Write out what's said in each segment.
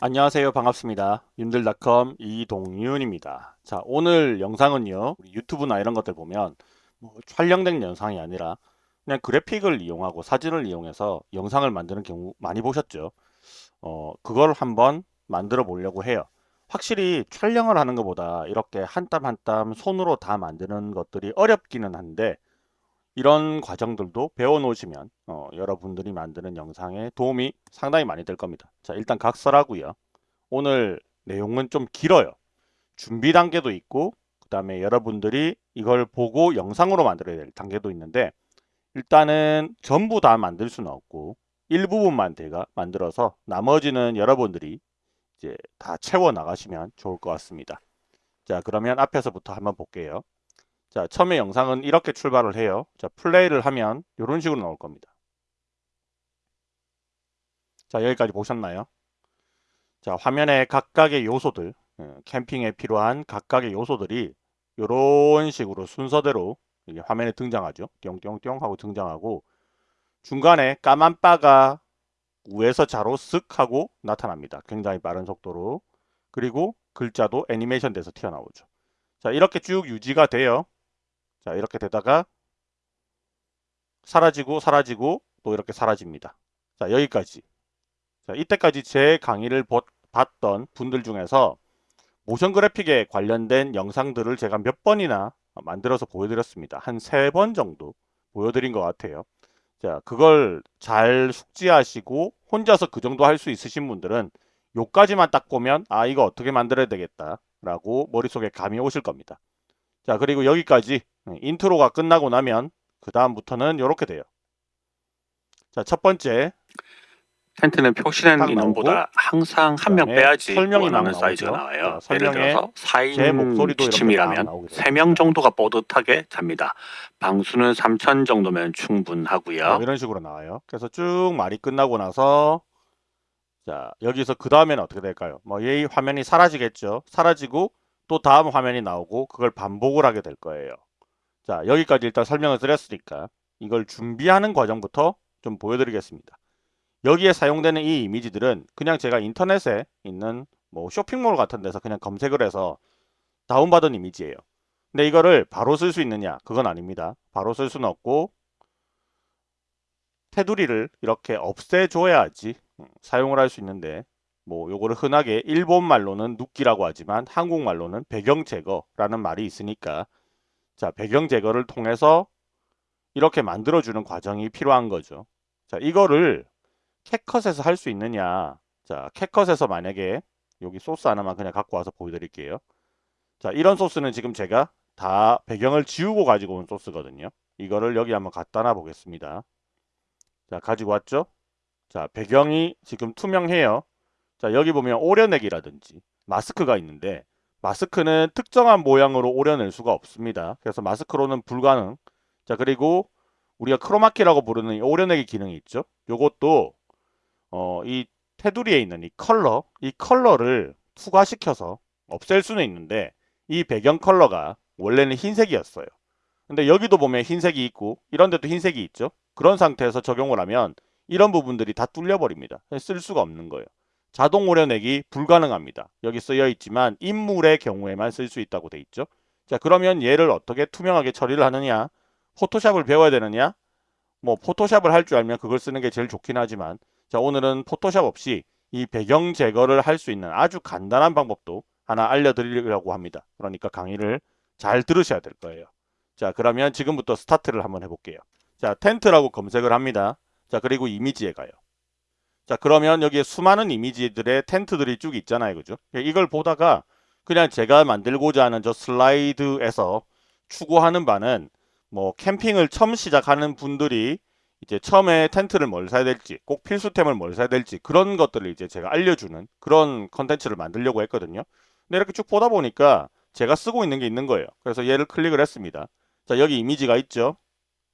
안녕하세요. 반갑습니다. 윤들닷컴 이동윤입니다. 자 오늘 영상은요 유튜브나 이런 것들 보면 뭐 촬영된 영상이 아니라 그냥 그래픽을 이용하고 사진을 이용해서 영상을 만드는 경우 많이 보셨죠? 어 그걸 한번 만들어 보려고 해요. 확실히 촬영을 하는 것보다 이렇게 한 땀 한 땀 손으로 다 만드는 것들이 어렵기는 한데 이런 과정들도 배워 놓으시면 어, 여러분들이 만드는 영상에 도움이 상당히 많이 될 겁니다. 자 일단 각설하고요. 오늘 내용은 좀 길어요. 준비 단계도 있고 그 다음에 여러분들이 이걸 보고 영상으로 만들어야 될 단계도 있는데 일단은 전부 다 만들 수는 없고 일부분만 제가 만들어서 나머지는 여러분들이 이제 다 채워 나가시면 좋을 것 같습니다. 자 그러면 앞에서부터 한번 볼게요 자, 처음에 영상은 이렇게 출발을 해요. 자, 플레이를 하면 이런 식으로 나올 겁니다. 자, 여기까지 보셨나요? 자, 화면에 각각의 요소들, 예, 캠핑에 필요한 각각의 요소들이 이런 식으로 순서대로 화면에 등장하죠. 띵띵띵 하고 등장하고 중간에 까만 바가 우에서 자로 쓱 하고 나타납니다. 굉장히 빠른 속도로. 그리고 글자도 애니메이션 돼서 튀어나오죠. 자, 이렇게 쭉 유지가 돼요. 자 이렇게 되다가 사라지고 사라지고 또 이렇게 사라집니다. 자 여기까지 자 이때까지 제 강의를 봤던 분들 중에서 모션 그래픽에 관련된 영상들을 제가 몇 번이나 만들어서 보여드렸습니다. 한 세 번 정도 보여드린 것 같아요. 자 그걸 잘 숙지하시고 혼자서 그 정도 할 수 있으신 분들은 요까지만 딱 보면 아 이거 어떻게 만들어야 되겠다 라고 머릿속에 감이 오실 겁니다. 자 그리고 여기까지 네, 인트로가 끝나고 나면 그 다음부터는 이렇게 돼요. 자, 첫 번째 텐트는 표시된 인원보다 항상 한 명 빼야지 설명이 나오죠. 사이즈가 나와요. 자, 예를 들어서 제 목소리도 4인 이렇게 막 지침이라면 나오게 돼요. 3명 정도가 뻗듯하게 잡니다. 방수는 3천 정도면 자, 충분하고요. 이런 식으로 나와요. 그래서 쭉 말이 끝나고 나서 자 여기서 그 다음에는 어떻게 될까요? 뭐이 화면이 사라지겠죠. 사라지고 또 다음 화면이 나오고 그걸 반복을 하게 될 거예요. 자 여기까지 일단 설명을 드렸으니까 이걸 준비하는 과정부터 좀 보여드리겠습니다. 여기에 사용되는 이 이미지들은 그냥 제가 인터넷에 있는 뭐 쇼핑몰 같은 데서 그냥 검색을 해서 다운받은 이미지예요. 근데 이거를 바로 쓸 수 있느냐? 그건 아닙니다. 바로 쓸 수는 없고 테두리를 이렇게 없애줘야지 음, 사용을 할 수 있는데 뭐 요거를 흔하게 일본 말로는 눕기라고 하지만 한국말로는 배경 제거라는 말이 있으니까 자, 배경 제거를 통해서 이렇게 만들어주는 과정이 필요한 거죠. 자, 이거를 캣컷에서 할 수 있느냐. 자, 캣컷에서 만약에 여기 소스 하나만 그냥 갖고 와서 보여드릴게요. 자, 이런 소스는 지금 제가 다 배경을 지우고 가지고 온 소스거든요. 이거를 여기 한번 갖다 놔 보겠습니다. 자, 가지고 왔죠? 자, 배경이 지금 투명해요. 자, 여기 보면 오려내기라든지 마스크가 있는데 마스크는 특정한 모양으로 오려낼 수가 없습니다. 그래서 마스크로는 불가능. 자 그리고 우리가 크로마키라고 부르는 이 오려내기 기능이 있죠. 요것도 어, 이 테두리에 있는 이 컬러, 이 컬러를 투과시켜서 없앨 수는 있는데 이 배경 컬러가 원래는 흰색이었어요. 근데 여기도 보면 흰색이 있고 이런 데도 흰색이 있죠. 그런 상태에서 적용을 하면 이런 부분들이 다 뚫려버립니다. 쓸 수가 없는 거예요. 자동 오려내기 불가능합니다. 여기 쓰여 있지만 인물의 경우에만 쓸 수 있다고 돼 있죠. 자 그러면 얘를 어떻게 투명하게 처리를 하느냐 포토샵을 배워야 되느냐 뭐 포토샵을 할 줄 알면 그걸 쓰는 게 제일 좋긴 하지만 자 오늘은 포토샵 없이 이 배경 제거를 할 수 있는 아주 간단한 방법도 하나 알려드리려고 합니다. 그러니까 강의를 잘 들으셔야 될 거예요. 자 그러면 지금부터 스타트를 한번 해볼게요. 자 텐트라고 검색을 합니다. 자 그리고 이미지에 가요. 자 그러면 여기에 수많은 이미지들의 텐트들이 쭉 있잖아요. 그죠? 이걸 보다가 그냥 제가 만들고자 하는 저 슬라이드에서 추구하는 바는 뭐 캠핑을 처음 시작하는 분들이 이제 처음에 텐트를 뭘 사야 될지 꼭 필수템을 뭘 사야 될지 그런 것들을 이제 제가 알려주는 그런 컨텐츠를 만들려고 했거든요. 근데 이렇게 쭉 보다 보니까 제가 쓰고 있는 게 있는 거예요. 그래서 얘를 클릭을 했습니다. 자 여기 이미지가 있죠?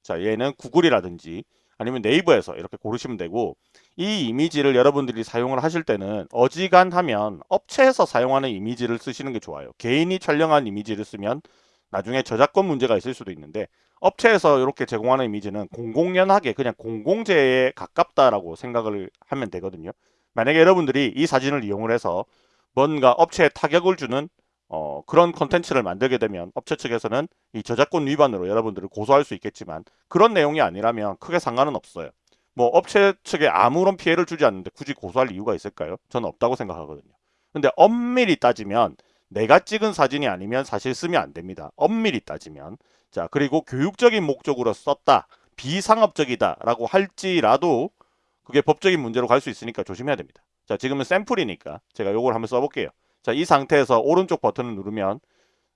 자 얘는 구글이라든지 아니면 네이버에서 이렇게 고르시면 되고 이 이미지를 여러분들이 사용을 하실 때는 어지간하면 업체에서 사용하는 이미지를 쓰시는 게 좋아요. 개인이 촬영한 이미지를 쓰면 나중에 저작권 문제가 있을 수도 있는데 업체에서 이렇게 제공하는 이미지는 공공연하게 그냥 공공재에 가깝다라고 생각을 하면 되거든요. 만약에 여러분들이 이 사진을 이용을 해서 뭔가 업체에 타격을 주는 어, 그런 컨텐츠를 만들게 되면 업체 측에서는 이 저작권 위반으로 여러분들을 고소할 수 있겠지만 그런 내용이 아니라면 크게 상관은 없어요. 뭐 업체 측에 아무런 피해를 주지 않는데 굳이 고소할 이유가 있을까요? 저는 없다고 생각하거든요. 근데 엄밀히 따지면 내가 찍은 사진이 아니면 사실 쓰면 안 됩니다. 엄밀히 따지면. 자, 그리고 교육적인 목적으로 썼다. 비상업적이다 라고 할지라도 그게 법적인 문제로 갈 수 있으니까 조심해야 됩니다. 자, 지금은 샘플이니까 제가 요걸 한번 써볼게요. 자, 이 상태에서 오른쪽 버튼을 누르면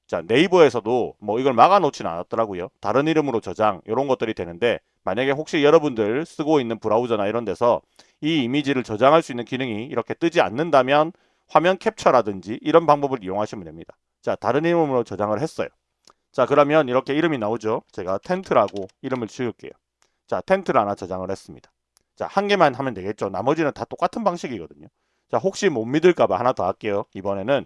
자, 네이버에서도 뭐 이걸 막아놓지는 않았더라고요. 다른 이름으로 저장 이런 것들이 되는데 만약에 혹시 여러분들 쓰고 있는 브라우저나 이런 데서 이 이미지를 저장할 수 있는 기능이 이렇게 뜨지 않는다면 화면 캡처라든지 이런 방법을 이용하시면 됩니다. 자, 다른 이름으로 저장을 했어요. 자, 그러면 이렇게 이름이 나오죠. 제가 텐트라고 이름을 지을게요. 자, 텐트를 하나 저장을 했습니다. 자, 한 개만 하면 되겠죠. 나머지는 다 똑같은 방식이거든요. 자, 혹시 못 믿을까봐 하나 더 할게요. 이번에는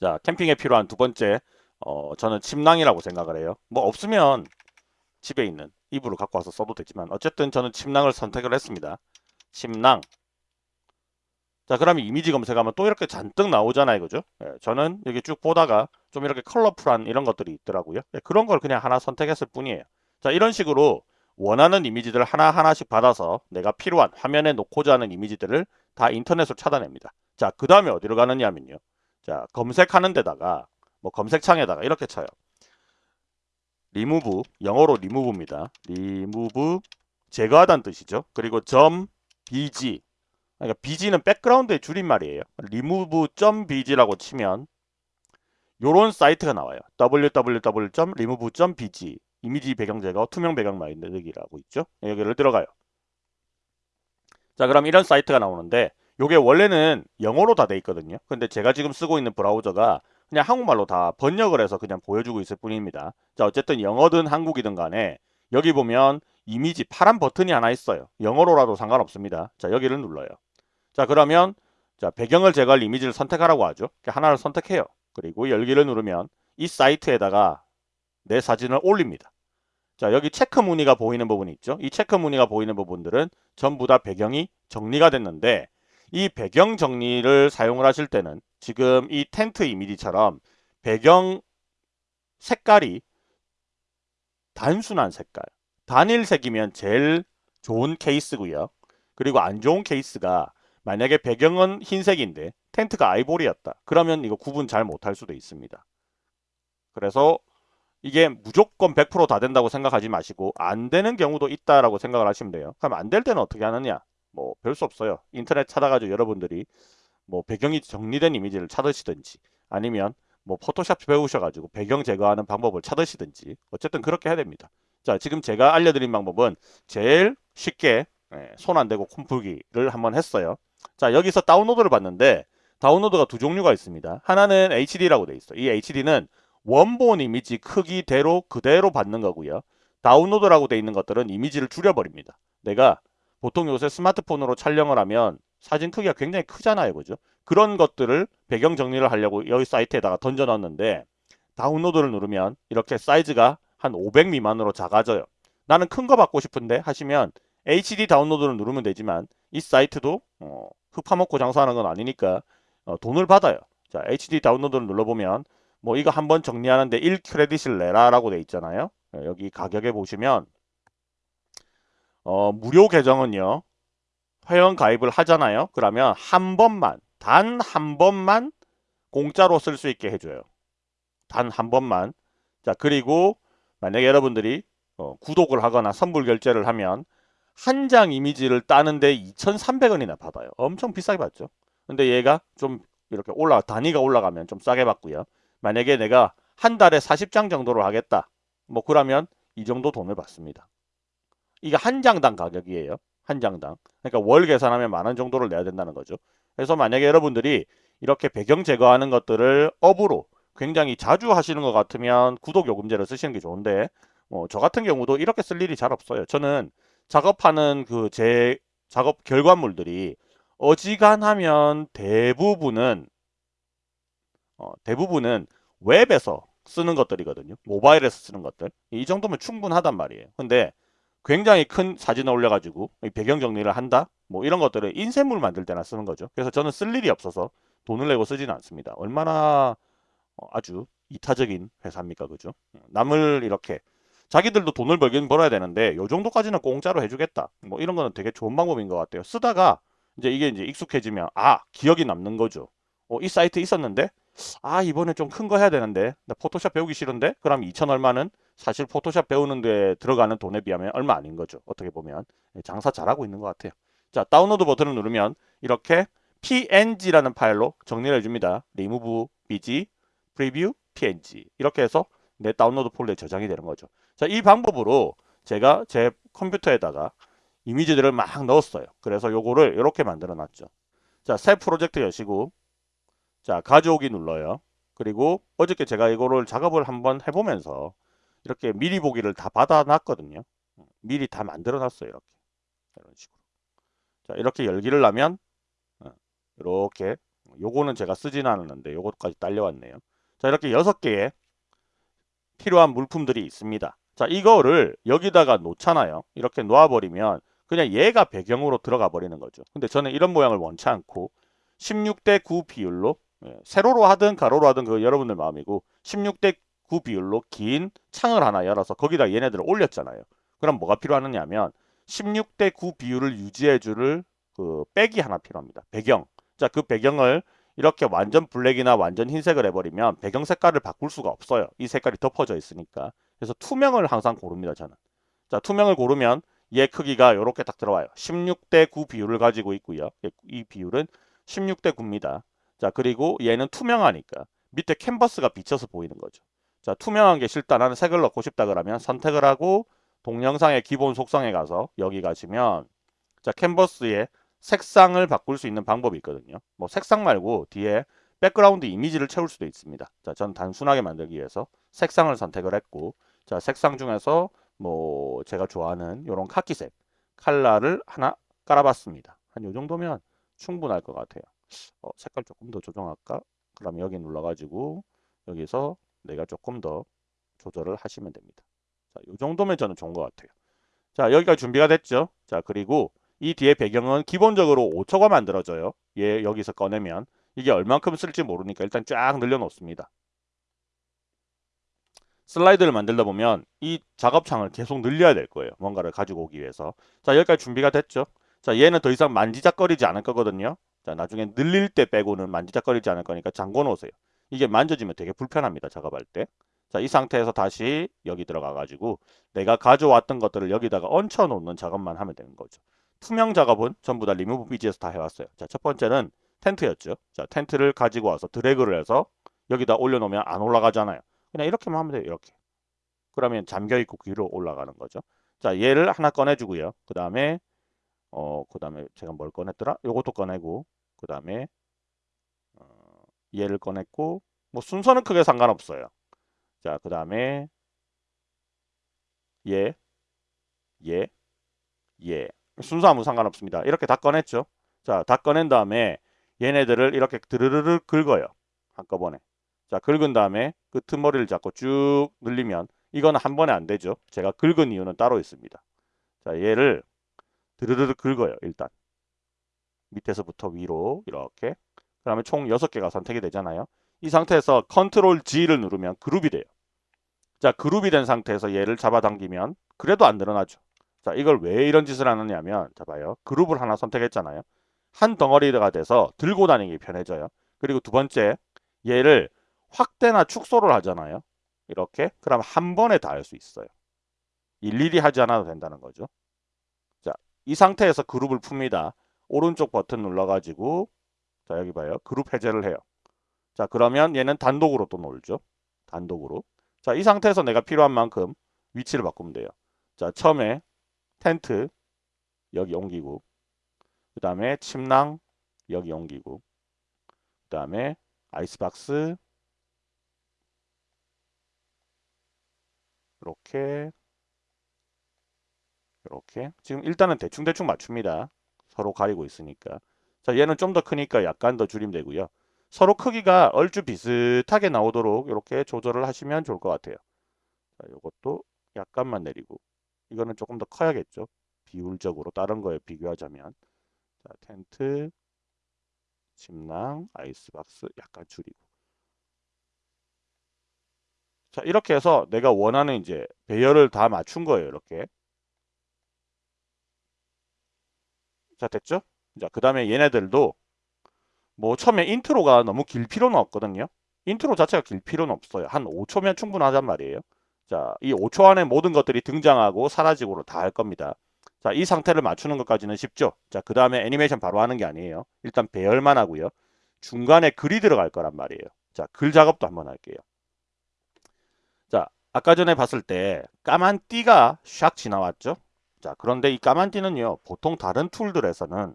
자, 캠핑에 필요한 두 번째, 어, 저는 침낭이라고 생각을 해요. 뭐 없으면 집에 있는 이불을 갖고 와서 써도 되지만 어쨌든 저는 침낭을 선택을 했습니다. 침낭. 자, 그러면 이미지 검색하면 또 이렇게 잔뜩 나오잖아요. 그죠? 예, 저는 여기 쭉 보다가 좀 이렇게 컬러풀한 이런 것들이 있더라고요. 예, 그런 걸 그냥 하나 선택했을 뿐이에요. 자, 이런 식으로 원하는 이미지들을 하나하나씩 받아서 내가 필요한 화면에 놓고자 하는 이미지들을 다 인터넷으로 찾아냅니다. 자, 그 다음에 어디로 가느냐 하면요. 자, 검색하는 데다가 뭐 검색창에다가 이렇게 쳐요. 리무브, 영어로 리무브입니다. 리무브, 제거하다는 뜻이죠. 그리고 점 bg, 그러니까 bg는 백그라운드의 줄임말이에요. remove.bg라고 치면 요런 사이트가 나와요. www.remove.bg 이미지 배경 제거, 투명 배경 만들기라고 있죠. 여기를 들어가요. 자, 그럼 이런 사이트가 나오는데 요게 원래는 영어로 다 돼 있거든요. 근데 제가 지금 쓰고 있는 브라우저가 그냥 한국말로 다 번역을 해서 그냥 보여주고 있을 뿐입니다. 자, 어쨌든 영어든 한국이든 간에 여기 보면 이미지 파란 버튼이 하나 있어요. 영어로라도 상관없습니다. 자, 여기를 눌러요. 자, 그러면 자, 배경을 제거할 이미지를 선택하라고 하죠. 하나를 선택해요. 그리고 열기를 누르면 이 사이트에다가 내 사진을 올립니다. 자, 여기 체크 무늬가 보이는 부분이 있죠. 이 체크 무늬가 보이는 부분들은 전부 다 배경이 정리가 됐는데 이 배경 정리를 사용을 하실 때는 지금 이 텐트 이미지처럼 배경 색깔이 단순한 색깔, 단일색이면 제일 좋은 케이스고요. 그리고 안 좋은 케이스가 만약에 배경은 흰색인데 텐트가 아이보리였다. 그러면 이거 구분 잘 못할 수도 있습니다. 그래서 이게 무조건 100%다 된다고 생각하지 마시고 안 되는 경우도 있다라고 생각을 하시면 돼요. 그럼 안 될 때는 어떻게 하느냐? 뭐 별 수 없어요. 인터넷 찾아가지고 여러분들이 뭐 배경이 정리된 이미지를 찾으시든지 아니면 뭐 포토샵 배우셔가지고 배경 제거하는 방법을 찾으시든지 어쨌든 그렇게 해야 됩니다. 자 지금 제가 알려드린 방법은 제일 쉽게 예, 손안 대고 콤풀기를 한번 했어요. 자 여기서 다운로드를 봤는데 다운로드가 두 종류가 있습니다. 하나는 HD라고 돼 있어. 이 HD는 원본 이미지 크기대로 그대로 받는 거고요. 다운로드라고 돼 있는 것들은 이미지를 줄여버립니다. 내가 보통 요새 스마트폰으로 촬영을 하면 사진 크기가 굉장히 크잖아요. 그죠? 그런 것들을 배경 정리를 하려고 여기 사이트에다가 던져 놨는데 다운로드를 누르면 이렇게 사이즈가 한 500 미만으로 작아져요. 나는 큰 거 받고 싶은데 하시면 HD 다운로드를 누르면 되지만 이 사이트도 어, 흙 파먹고 장사하는 건 아니니까 어, 돈을 받아요. 자, HD 다운로드를 눌러보면 뭐 이거 한번 정리하는데 1크레딧을 내라라고 돼 있잖아요. 네, 여기 가격에 보시면 어, 무료 계정은요. 회원 가입을 하잖아요. 그러면 한 번만 단 한 번만 공짜로 쓸 수 있게 해줘요. 단 한 번만. 자 그리고 만약에 여러분들이 어, 구독을 하거나 선불 결제를 하면 한 장 이미지를 따는데 2,300원이나 받아요. 엄청 비싸게 받죠. 근데 얘가 좀 이렇게 올라 단위가 올라가면 좀 싸게 받고요. 만약에 내가 한 달에 40장 정도를 하겠다. 뭐 그러면 이 정도 돈을 받습니다. 이게 한 장당 가격이에요. 한 장당. 그러니까 월 계산하면 만 원 정도를 내야 된다는 거죠. 그래서 만약에 여러분들이 이렇게 배경 제거하는 것들을 업으로 굉장히 자주 하시는 것 같으면 구독 요금제를 쓰시는 게 좋은데 뭐 저 같은 경우도 이렇게 쓸 일이 잘 없어요. 저는 작업하는 그 제 작업 결과물들이 어지간하면 대부분은 어, 대부분은 웹에서 쓰는 것들이거든요. 모바일에서 쓰는 것들. 이 정도면 충분하단 말이에요. 근데 굉장히 큰 사진을 올려가지고 이 배경 정리를 한다. 뭐 이런 것들을 인쇄물 만들 때나 쓰는 거죠. 그래서 저는 쓸 일이 없어서 돈을 내고 쓰지는 않습니다. 얼마나 어, 아주 이타적인 회사입니까, 그죠? 남을 이렇게 자기들도 돈을 벌긴 벌어야 되는데 요 정도까지는 공짜로 해주겠다. 뭐 이런 거는 되게 좋은 방법인 것 같아요. 쓰다가 이제 이게 이제 익숙해지면 아 기억이 남는 거죠. 어, 이 사이트 있었는데 아 이번에 좀 큰 거 해야 되는데 나 포토샵 배우기 싫은데 그럼 2천 얼마는 사실 포토샵 배우는 데 들어가는 돈에 비하면 얼마 아닌 거죠. 어떻게 보면 예, 장사 잘하고 있는 것 같아요. 자 다운로드 버튼을 누르면 이렇게 png라는 파일로 정리를 해줍니다. remove bg preview png 이렇게 해서 내 다운로드 폴더에 저장이 되는 거죠. 자, 이 방법으로 제가 제 컴퓨터에다가 이미지들을 막 넣었어요. 그래서 요거를 이렇게 만들어 놨죠. 자, 새 프로젝트 여시고 자, 가져오기 눌러요. 그리고 어저께 제가 이거를 작업을 한번 해보면서 이렇게 미리 보기를 다 받아놨거든요. 미리 다 만들어 놨어요. 이렇게. 이런 식으로. 자, 이렇게 열기를 나면 어, 이렇게 요거는 제가 쓰진 않았는데 요것까지 딸려왔네요. 자, 이렇게 여섯 개의 필요한 물품들이 있습니다. 자, 이거를 여기다가 놓잖아요. 이렇게 놓아버리면 그냥 얘가 배경으로 들어가 버리는 거죠. 근데 저는 이런 모양을 원치 않고 16대 9 비율로 예, 세로로 하든 가로로 하든 그 여러분들 마음이고 16대 9 비율로 긴 창을 하나 열어서 거기다 얘네들을 올렸잖아요. 그럼 뭐가 필요하느냐 하면 16대 9 비율을 유지해 줄 그 백이 하나 필요합니다. 배경. 자, 그 배경을 이렇게 완전 블랙이나 완전 흰색을 해버리면 배경 색깔을 바꿀 수가 없어요. 이 색깔이 덮어져 있으니까. 그래서 투명을 항상 고릅니다. 저는. 자 투명을 고르면 얘 크기가 이렇게 딱 들어와요. 16대 9 비율을 가지고 있고요. 이 비율은 16대 9입니다. 자 그리고 얘는 투명하니까 밑에 캔버스가 비쳐서 보이는 거죠. 자 투명한 게 싫다 나는 색을 넣고 싶다 그러면 선택을 하고 동영상의 기본 속성에 가서 여기 가시면 자 캔버스에 색상을 바꿀 수 있는 방법이 있거든요. 뭐 색상 말고 뒤에 백그라운드 이미지를 채울 수도 있습니다. 자, 전 단순하게 만들기 위해서 색상을 선택을 했고 자, 색상 중에서 뭐 제가 좋아하는 이런 카키색 칼라를 하나 깔아봤습니다. 한 요 정도면 충분할 것 같아요. 어, 색깔 조금 더 조정할까? 그럼 여기 눌러가지고 여기서 내가 조금 더 조절을 하시면 됩니다. 자, 요 정도면 저는 좋은 것 같아요. 자, 여기가 준비가 됐죠? 자, 그리고 이 뒤에 배경은 기본적으로 5초가 만들어져요. 얘 여기서 꺼내면 이게 얼만큼 쓸지 모르니까 일단 쫙 늘려놓습니다. 슬라이드를 만들다 보면 이 작업창을 계속 늘려야 될 거예요. 뭔가를 가지고 오기 위해서. 자 여기까지 준비가 됐죠. 자 얘는 더 이상 만지작거리지 않을 거거든요. 자 나중에 늘릴 때 빼고는 만지작거리지 않을 거니까 잠궈 놓으세요. 이게 만져지면 되게 불편합니다. 작업할 때. 자, 이 상태에서 다시 여기 들어가 가지고 내가 가져왔던 것들을 여기다가 얹혀 놓는 작업만 하면 되는 거죠. 투명 작업은 전부 다 리무브 BG에서 다 해왔어요. 자, 첫 번째는 텐트였죠. 자, 텐트를 가지고 와서 드래그를 해서 여기다 올려놓으면 안 올라가잖아요. 그냥 이렇게만 하면 돼요. 이렇게. 그러면 잠겨있고 위로 올라가는 거죠. 자, 얘를 하나 꺼내주고요. 그 다음에 어, 그 다음에 제가 뭘 꺼냈더라? 요것도 꺼내고 그 다음에 어, 얘를 꺼냈고 뭐 순서는 크게 상관없어요. 자, 그 다음에 얘, 얘, 얘. 순서 아무 상관없습니다. 이렇게 다 꺼냈죠. 자, 다 꺼낸 다음에 얘네들을 이렇게 드르르르 긁어요. 한꺼번에. 자, 긁은 다음에 끄트머리를 잡고 쭉 늘리면 이건 한 번에 안 되죠. 제가 긁은 이유는 따로 있습니다. 자, 얘를 드르르르 긁어요. 일단. 밑에서부터 위로 이렇게. 그 다음에 총 6개가 선택이 되잖아요. 이 상태에서 컨트롤 G를 누르면 그룹이 돼요. 자, 그룹이 된 상태에서 얘를 잡아당기면 그래도 안 늘어나죠. 자, 이걸 왜 이런 짓을 하느냐면 자 봐요. 그룹을 하나 선택했잖아요. 한 덩어리가 돼서 들고 다니기 편해져요. 그리고 두 번째 얘를 확대나 축소를 하잖아요. 이렇게 그럼 한 번에 다 할 수 있어요. 일일이 하지 않아도 된다는 거죠. 자, 이 상태에서 그룹을 풉니다. 오른쪽 버튼 눌러가지고 자 여기 봐요. 그룹 해제를 해요. 자 그러면 얘는 단독으로 또 놀죠. 단독으로. 자 이 상태에서 내가 필요한 만큼 위치를 바꾸면 돼요. 자 처음에 텐트 여기 옮기고 그 다음에 침낭 여기 옮기고 그 다음에 아이스박스 이렇게 이렇게 지금 일단은 대충대충 맞춥니다. 서로 가리고 있으니까 자 얘는 좀 더 크니까 약간 더 줄이면 되고요. 서로 크기가 얼추 비슷하게 나오도록 이렇게 조절을 하시면 좋을 것 같아요. 자, 이것도 약간만 내리고 이거는 조금 더 커야겠죠. 비율적으로 다른 거에 비교하자면 자, 텐트, 침낭, 아이스박스 약간 줄이고 자 이렇게 해서 내가 원하는 이제 배열을 다 맞춘 거예요. 이렇게 자 됐죠? 자 그 다음에 얘네들도 뭐 처음에 intro가 너무 길 필요는 없거든요. 인트로 자체가 길 필요는 없어요. 한 5초면 충분하단 말이에요. 자, 이 5초 안에 모든 것들이 등장하고 사라지고로 다할 겁니다. 자, 이 상태를 맞추는 것까지는 쉽죠. 자, 그 다음에 애니메이션 바로 하는 게 아니에요. 일단 배열만 하고요. 중간에 글이 들어갈 거란 말이에요. 자, 글 작업도 한번 할게요. 자, 아까 전에 봤을 때 까만 띠가 샥 지나왔죠. 자, 그런데 이 까만 띠는요. 보통 다른 툴들에서는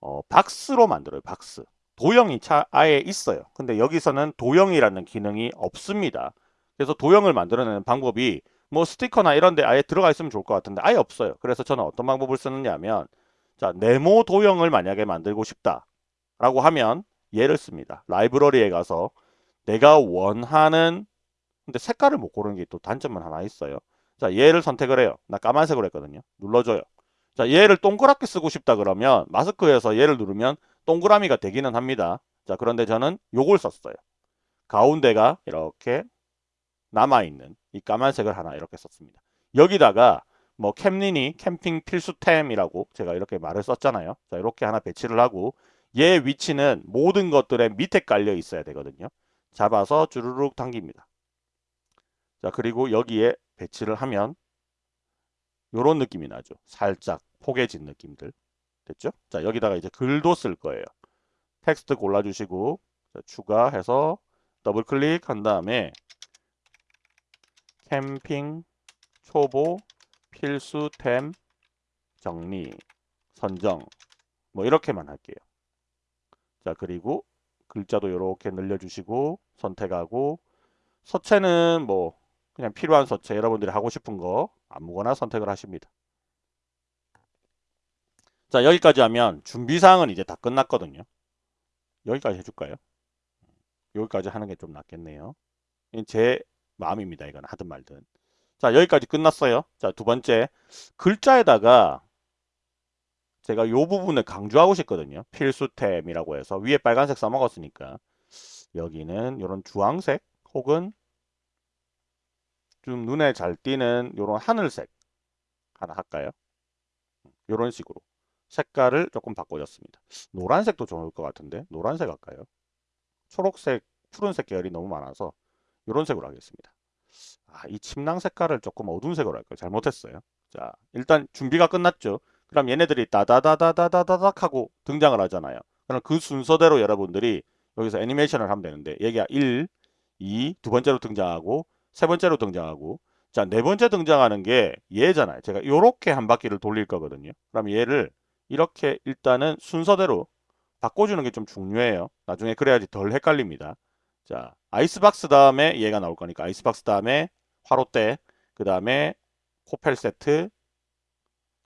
어, 박스로 만들어요. 박스. 도형이 차 아예 있어요. 근데 여기서는 도형이라는 기능이 없습니다. 그래서 도형을 만들어내는 방법이 뭐 스티커나 이런 데 아예 들어가 있으면 좋을 것 같은데 아예 없어요. 그래서 저는 어떤 방법을 쓰느냐면 자 네모 도형을 만약에 만들고 싶다 라고 하면 얘를 씁니다. 라이브러리에 가서 내가 원하는 근데 색깔을 못 고르는 게 또 단점은 하나 있어요. 자 얘를 선택을 해요. 나 까만색으로 했거든요. 눌러줘요. 자 얘를 동그랗게 쓰고 싶다 그러면 마스크에서 얘를 누르면 동그라미가 되기는 합니다. 자 그런데 저는 요걸 썼어요. 가운데가 이렇게 남아있는 이 까만색을 하나 이렇게 썼습니다. 여기다가 뭐 캠린이 캠핑 필수템이라고 제가 이렇게 말을 썼잖아요. 자 이렇게 하나 배치를 하고 얘 위치는 모든 것들의 밑에 깔려 있어야 되거든요. 잡아서 주르륵 당깁니다. 자 그리고 여기에 배치를 하면 요런 느낌이 나죠. 살짝 포개진 느낌들. 됐죠? 자 여기다가 이제 글도 쓸 거예요. 텍스트 골라주시고 자, 추가해서 더블 클릭한 다음에 캠핑 초보 필수템 정리 선정 뭐 이렇게만 할게요. 자 그리고 글자도 이렇게 늘려주시고 선택하고 서체는 뭐 그냥 필요한 서체 여러분들이 하고 싶은 거 아무거나 선택을 하십니다. 자 여기까지 하면 준비사항은 이제 다 끝났거든요. 여기까지 해줄까요? 여기까지 하는 게 좀 낫겠네요. 제 마음입니다. 이건 하든 말든. 자 여기까지 끝났어요. 자 두 번째 글자에다가 제가 요 부분을 강조하고 싶거든요. 필수템이라고 해서 위에 빨간색 써먹었으니까 여기는 이런 주황색 혹은 좀 눈에 잘 띄는 이런 하늘색 하나 할까요? 이런 식으로 색깔을 조금 바꿔줬습니다. 노란색도 좋을 것 같은데 노란색 할까요? 초록색, 푸른색 계열이 너무 많아서 이런 색으로 하겠습니다. 아, 이 침낭 색깔을 조금 어두운 색으로 할까요? 잘못했어요. 자, 일단 준비가 끝났죠. 그럼 얘네들이 다다다다다다닥 하고 등장을 하잖아요. 그럼 그 순서대로 여러분들이 여기서 애니메이션을 하면 되는데 얘가 1, 2, 두 번째로 등장하고 세 번째로 등장하고 자, 네 번째 등장하는 게 얘잖아요. 제가 이렇게 한 바퀴를 돌릴 거거든요. 그럼 얘를 이렇게 일단은 순서대로 바꿔주는 게 좀 중요해요. 나중에 그래야지 덜 헷갈립니다. 자, 아이스박스 다음에 얘가 나올 거니까 아이스박스 다음에 화롯대, 그 다음에 코펠 세트,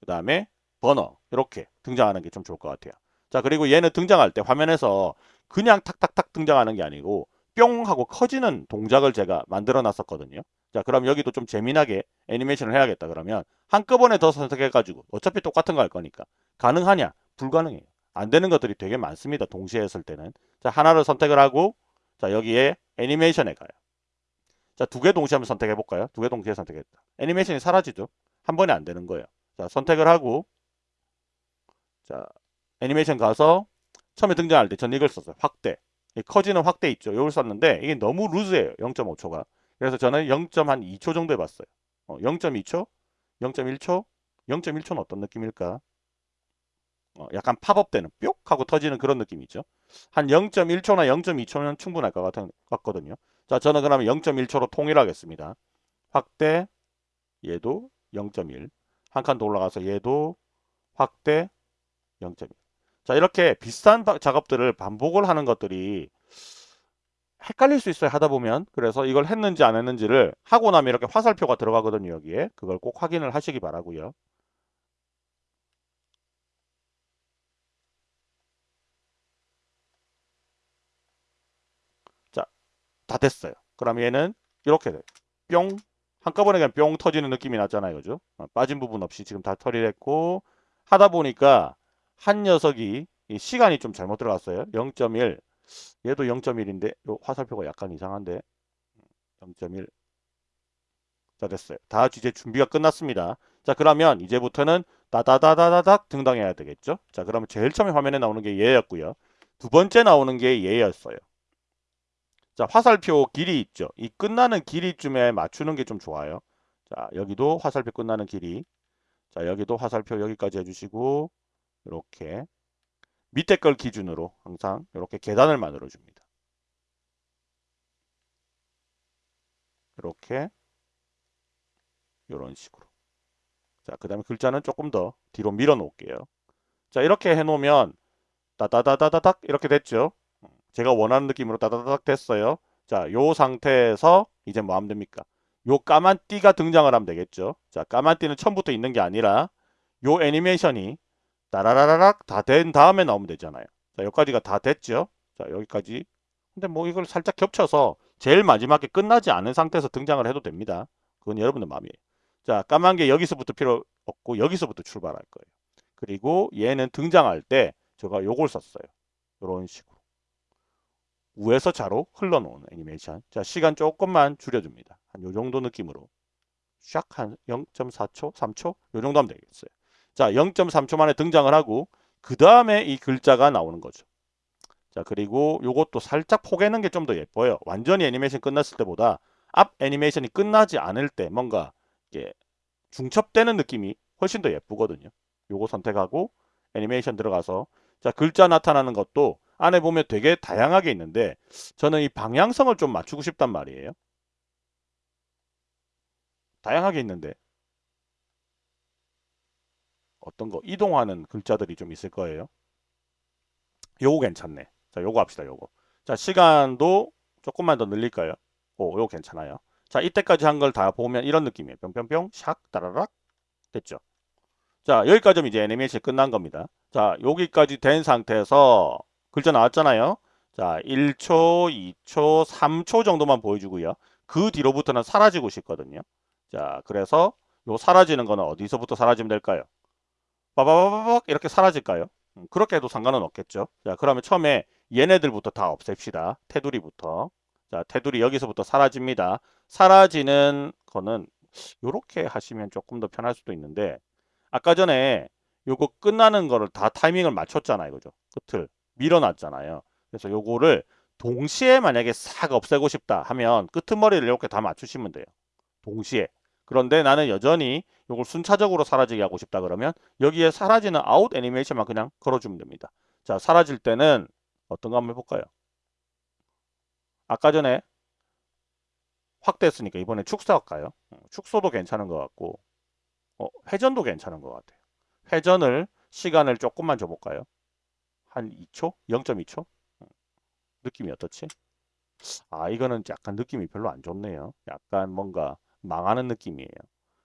그 다음에 버너 이렇게 등장하는 게 좀 좋을 것 같아요. 자, 그리고 얘는 등장할 때 화면에서 그냥 탁탁탁 등장하는 게 아니고 뿅 하고 커지는 동작을 제가 만들어 놨었거든요. 자, 그럼 여기도 좀 재미나게 애니메이션을 해야겠다 그러면 한꺼번에 더 선택해가지고 어차피 똑같은 거 할 거니까 가능하냐? 불가능해요. 안 되는 것들이 되게 많습니다. 동시에 했을 때는. 자, 하나를 선택을 하고 자, 여기에 애니메이션에 가요. 자, 두 개 동시에 한번 선택해 볼까요? 두 개 동시에 선택했다. 애니메이션이 사라지죠. 한 번에 안 되는 거예요. 자, 선택을 하고 자, 애니메이션 가서 처음에 등장할 때 전 이걸 썼어요. 확대. 커지는 확대 있죠. 이걸 썼는데 이게 너무 루즈해요. 0.5초가. 그래서 저는 0.2초 정도 해봤어요. 어, 0.2초? 0.1초? 0.1초는 어떤 느낌일까? 어, 약간 팝업되는 뿅 하고 터지는 그런 느낌이죠. 한 0.1초나 0.2초면 충분할 것 같은, 같거든요. 자, 저는 그러면 0.1초로 통일하겠습니다. 확대, 얘도 0.1. 한 칸 더 올라가서 얘도 확대 0.1. 자, 이렇게 비슷한 작업들을 반복을 하는 것들이 헷갈릴 수 있어요. 하다 보면. 그래서 이걸 했는지 안 했는지를 하고 나면 이렇게 화살표가 들어가거든요. 여기에. 그걸 꼭 확인을 하시기 바라고요. 자, 다 됐어요. 그럼 얘는 이렇게 돼요. 뿅 한꺼번에 그냥 뿅 터지는 느낌이 났잖아요. 그죠? 어, 빠진 부분 없이 지금 다 처리를 했고 하다 보니까 한 녀석이 이 시간이 좀 잘못 들어갔어요. 0.1 얘도 0.1인데 요 화살표가 약간 이상한데 0.1 자 됐어요. 다 이제 준비가 끝났습니다. 자 그러면 이제부터는 다다다다다닥 등당해야 되겠죠. 자 그러면 제일 처음에 화면에 나오는 게 얘였고요. 두 번째 나오는 게 얘였어요. 자 화살표 길이 있죠. 이 끝나는 길이쯤에 맞추는 게 좀 좋아요. 자 여기도 화살표 끝나는 길이 자 여기도 화살표 여기까지 해주시고 이렇게 밑에 걸 기준으로 항상 이렇게 계단을 만들어 줍니다. 이렇게 이런 식으로 자 그 다음에 글자는 조금 더 뒤로 밀어 놓을게요. 자 이렇게 해 놓으면 따다다다다닥 이렇게 됐죠. 제가 원하는 느낌으로 따다다닥 됐어요. 자, 요 상태에서 이제 뭐 하면 됩니까? 요 까만 띠가 등장을 하면 되겠죠. 자, 까만 띠는 처음부터 있는 게 아니라 요 애니메이션이 따라라라락 다 된 다음에 나오면 되잖아요. 자, 여기까지가 다 됐죠. 자, 여기까지. 근데 뭐 이걸 살짝 겹쳐서 제일 마지막에 끝나지 않은 상태에서 등장을 해도 됩니다. 그건 여러분의 마음이에요. 자, 까만 게 여기서부터 필요 없고 여기서부터 출발할 거예요. 그리고 얘는 등장할 때 제가 요걸 썼어요. 이런 식으로. 우에서 좌로 흘러놓는 애니메이션. 자, 시간 조금만 줄여줍니다. 한 요 정도 느낌으로. 샥 한 0.4초, 3초? 요 정도 하면 되겠어요. 자, 0.3초 만에 등장을 하고 그 다음에 이 글자가 나오는 거죠. 자, 그리고 요것도 살짝 포개는 게 좀 더 예뻐요. 완전히 애니메이션 끝났을 때보다 앞 애니메이션이 끝나지 않을 때 뭔가 이게 중첩되는 느낌이 훨씬 더 예쁘거든요. 요거 선택하고 애니메이션 들어가서 자 글자 나타나는 것도 안에 보면 되게 다양하게 있는데 저는 이 방향성을 좀 맞추고 싶단 말이에요. 다양하게 있는데 어떤 거 이동하는 글자들이 좀 있을 거예요. 요거 괜찮네. 자 요거 합시다 요거. 자 시간도 조금만 더 늘릴까요? 오 요거 괜찮아요. 자 이때까지 한 걸 다 보면 이런 느낌이에요. 뿅뿅뿅 샥 따라락 됐죠. 자 여기까지 이제 애니메이션이 끝난 겁니다. 자 여기까지 된 상태에서 글자 나왔잖아요. 자 1초, 2초, 3초 정도만 보여주고요. 그 뒤로부터는 사라지고 싶거든요. 자 그래서 요 사라지는 거는 어디서부터 사라지면 될까요? 빠바바바박 이렇게 사라질까요? 음, 그렇게 해도 상관은 없겠죠. 자 그러면 처음에 얘네들부터 다 없앱시다. 테두리부터. 자 테두리 여기서부터 사라집니다. 사라지는 거는 이렇게 하시면 조금 더 편할 수도 있는데 아까 전에 요거 끝나는 거를 다 타이밍을 맞췄잖아요. 그죠? 끝을 밀어놨잖아요. 그래서 요거를 동시에 만약에 싹 없애고 싶다 하면 끄트머리를 이렇게 다 맞추시면 돼요. 동시에. 그런데 나는 여전히 요걸 순차적으로 사라지게 하고 싶다 그러면 여기에 사라지는 아웃 애니메이션만 그냥 걸어주면 됩니다. 자, 사라질 때는 어떤 거 한번 해볼까요? 아까 전에 확대했으니까 이번에 축소 할까요? 어, 축소도 괜찮은 것 같고 어, 회전도 괜찮은 것 같아요. 회전을 시간을 조금만 줘볼까요? 한 2초? 0.2초? 느낌이 어떻지? 아 이거는 약간 느낌이 별로 안 좋네요. 약간 뭔가 망하는 느낌이에요.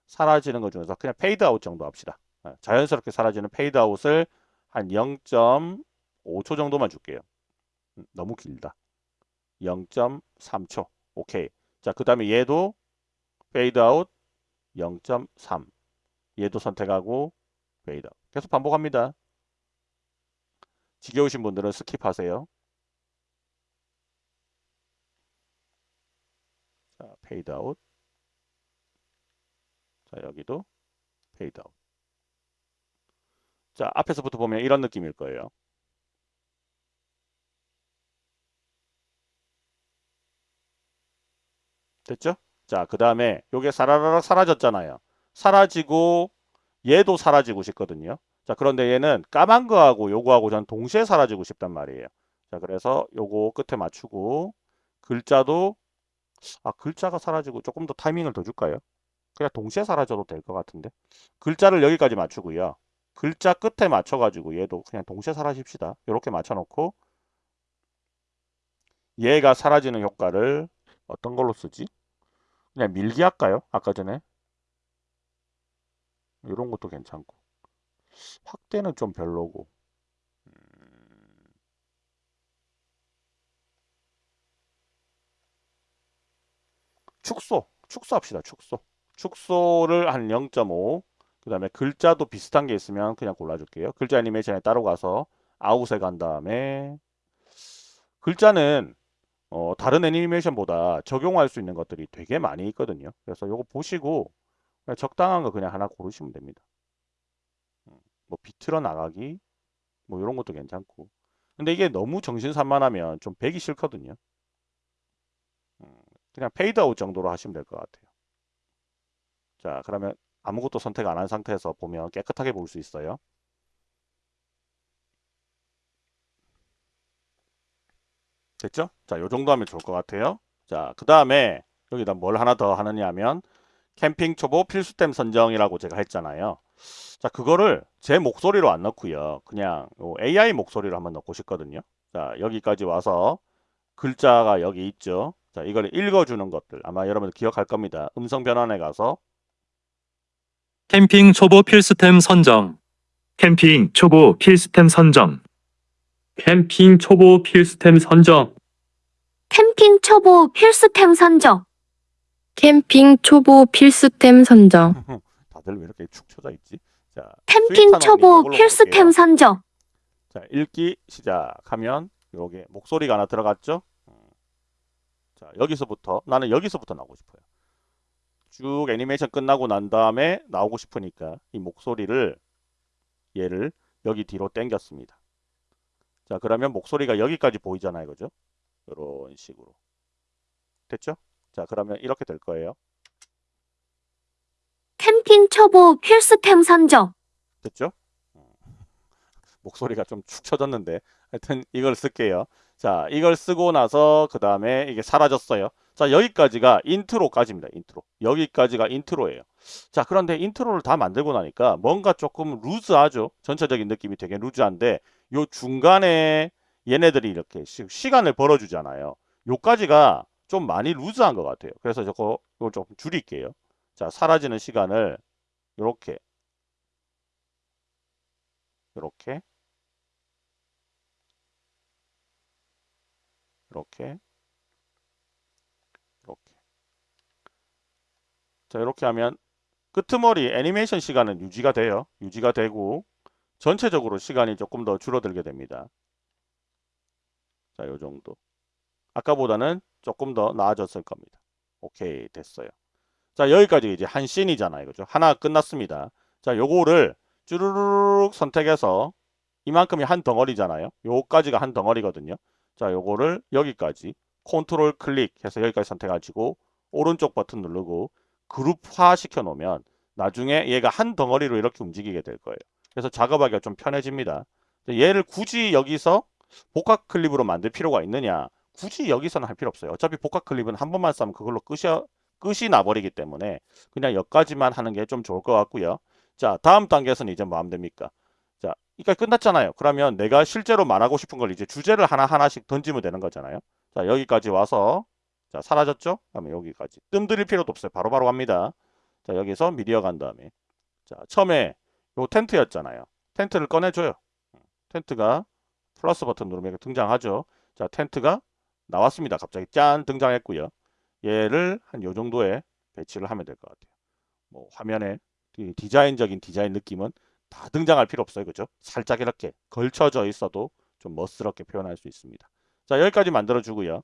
사라지는 것 중에서 그냥 페이드 아웃 정도 합시다. 어, 자연스럽게 사라지는 페이드 아웃을 한 0.5초 정도만 줄게요. 음, 너무 길다. 0.3초. 오케이. 자, 그 다음에 얘도 페이드 아웃 0.3. 얘도 선택하고 페이드 아웃. 계속 반복합니다. 지겨우신 분들은 skip하세요. 자, 페이드 아웃. 자, 여기도 페이드 아웃. 자, 앞에서부터 보면 이런 느낌일 거예요. 됐죠? 자, 그 다음에 요게 사라라락 사라졌잖아요. 사라지고 얘도 사라지고 싶거든요. 자, 그런데 얘는 까만 거하고 요거하고 전 동시에 사라지고 싶단 말이에요. 자, 그래서 요거 끝에 맞추고 글자도 아, 글자가 사라지고 조금 더 타이밍을 더 줄까요? 그냥 동시에 사라져도 될 것 같은데. 글자를 여기까지 맞추고요. 글자 끝에 맞춰 가지고 얘도 그냥 동시에 사라집시다. 이렇게 맞춰 놓고 얘가 사라지는 효과를 어떤 걸로 쓰지? 그냥 밀기 할까요? 아까 전에 이런 것도 괜찮고 확대는 좀 별로고 음. 축소 축소합시다 축소 축소를 한 0.5. 그 다음에 글자도 비슷한 게 있으면 그냥 골라줄게요. 글자 애니메이션에 따로 가서 아웃에 간 다음에 글자는 어, 다른 애니메이션보다 적용할 수 있는 것들이 되게 많이 있거든요. 그래서 이거 보시고 적당한 거 그냥 하나 고르시면 됩니다. 음, 뭐 비틀어 나가기 뭐 이런 것도 괜찮고 근데 이게 너무 정신 산만하면 좀 보기 싫거든요. 음, 그냥 페이드아웃 정도로 하시면 될 것 같아요. 자 그러면 아무것도 선택 안 한 상태에서 보면 깨끗하게 볼 수 있어요. 됐죠? 자, 요 정도 하면 좋을 것 같아요. 자, 그 다음에 여기다 뭘 하나 더 하느냐 하면 캠핑 초보 필수템 선정이라고 제가 했잖아요. 자, 그거를 제 목소리로 안 넣고요. 그냥 AI 목소리로 한번 넣고 싶거든요. 자, 여기까지 와서 글자가 여기 있죠. 자, 이걸 읽어주는 것들 아마 여러분들 기억할 겁니다. 음성 변환에 가서 캠핑 초보 필수템 선정. 캠핑 초보 필수템 선정. 캠핑 초보 필수템 선정. 캠핑 초보 필수템 선정. 캠핑 초보 필수템 선정. 다들 왜 이렇게 축 처져 있지? 자, 캠핑 초보 필수템. 선정. 자, 읽기 시작하면 요게 목소리가 하나 들어갔죠? 음. 자, 여기서부터 나는 여기서부터 나오고 싶어요. 쭉 애니메이션 끝나고 난 다음에 나오고 싶으니까 이 목소리를 얘를 여기 뒤로 당겼습니다. 자, 그러면 목소리가 여기까지 보이잖아요. 그죠? 이런 식으로. 됐죠? 자, 그러면 이렇게 될 거예요. 캠핑 초보 필수템 선정. 됐죠? 음. 목소리가 좀 축 처졌는데 하여튼 이걸 쓸게요. 자, 이걸 쓰고 나서 그 다음에 이게 사라졌어요. 자, 여기까지가 인트로까지입니다. 인트로. 여기까지가 인트로예요. 자, 그런데 인트로를 다 만들고 나니까 뭔가 조금 루즈하죠. 전체적인 느낌이 되게 루즈한데 요 중간에 얘네들이 이렇게 시, 시간을 벌어주잖아요. 요까지가 좀 많이 루즈한 것 같아요. 그래서 저거 이걸 좀 줄일게요. 자, 사라지는 시간을 요렇게 이렇게 이렇게 자 이렇게 하면 끄트머리 애니메이션 시간은 유지가 돼요. 유지가 되고 전체적으로 시간이 조금 더 줄어들게 됩니다. 자 요 정도. 아까보다는 조금 더 나아졌을 겁니다. 오케이 됐어요. 자 여기까지 이제 한 씬이잖아요. 그죠? 하나 끝났습니다. 자 요거를 쭈루루룩 선택해서 이만큼이 한 덩어리잖아요. 요까지가 한 덩어리거든요. 자, 요거를 여기까지. 컨트롤 클릭해서 여기까지 선택하시고 오른쪽 버튼 누르고 그룹화 시켜 놓으면 나중에 얘가 한 덩어리로 이렇게 움직이게 될 거예요. 그래서 작업하기가 좀 편해집니다. 얘를 굳이 여기서 복합 클립으로 만들 필요가 있느냐? 굳이 여기서는 할 필요 없어요. 어차피 복합 클립은 한 번만 싸면 그걸로 끝이, 끝이 나버리기 때문에 그냥 여기까지만 하는 게 좀 좋을 것 같고요. 자, 다음 단계에서는 이제 뭐 하면 됩니까? 자, 이까 끝났잖아요. 그러면 내가 실제로 말하고 싶은 걸 이제 주제를 하나하나씩 던지면 되는 거잖아요. 자, 여기까지 와서 자, 사라졌죠? 그러면 여기까지. 뜸 들일 필요도 없어요. 바로 바로 갑니다. 자, 여기서 미디어 간 다음에 자, 처음에 요 텐트였잖아요. 텐트를 꺼내줘요. 텐트가 플러스 버튼 누르면 등장하죠. 자, 텐트가 나왔습니다. 갑자기 짠 등장했고요. 얘를 한 요 정도에 배치를 하면 될 것 같아요. 뭐 화면에 이 디자인적인 디자인 느낌은 다 등장할 필요 없어요. 그죠? 살짝 이렇게 걸쳐져 있어도 좀 멋스럽게 표현할 수 있습니다. 자, 여기까지 만들어 주고요.